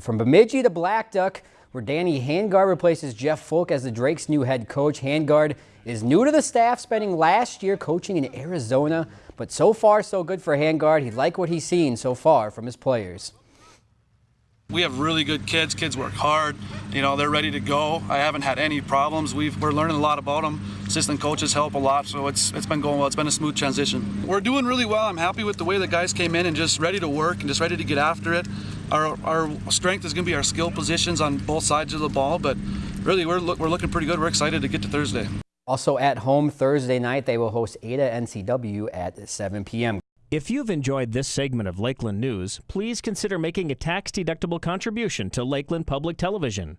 From Bemidji to Blackduck, where Danny Handgard replaces Jeff Folk as the Drake's new head coach. Handgard is new to the staff, spending last year coaching in Arizona, but so far so good for Handgard. He liked what he's seen so far from his players. We have really good kids. Kids work hard. You know, they're ready to go. I haven't had any problems. We've, we're learning a lot about them. Assistant coaches help a lot, so it's it's been going well. It's been a smooth transition. We're doing really well. I'm happy with the way the guys came in and just ready to work and just ready to get after it. Our, our strength is going to be our skill positions on both sides of the ball, but really we're, we're looking pretty good. We're excited to get to Thursday. Also at home Thursday night, they will host Ada NCW at 7 p.m. If you've enjoyed this segment of Lakeland News, please consider making a tax-deductible contribution to Lakeland Public Television.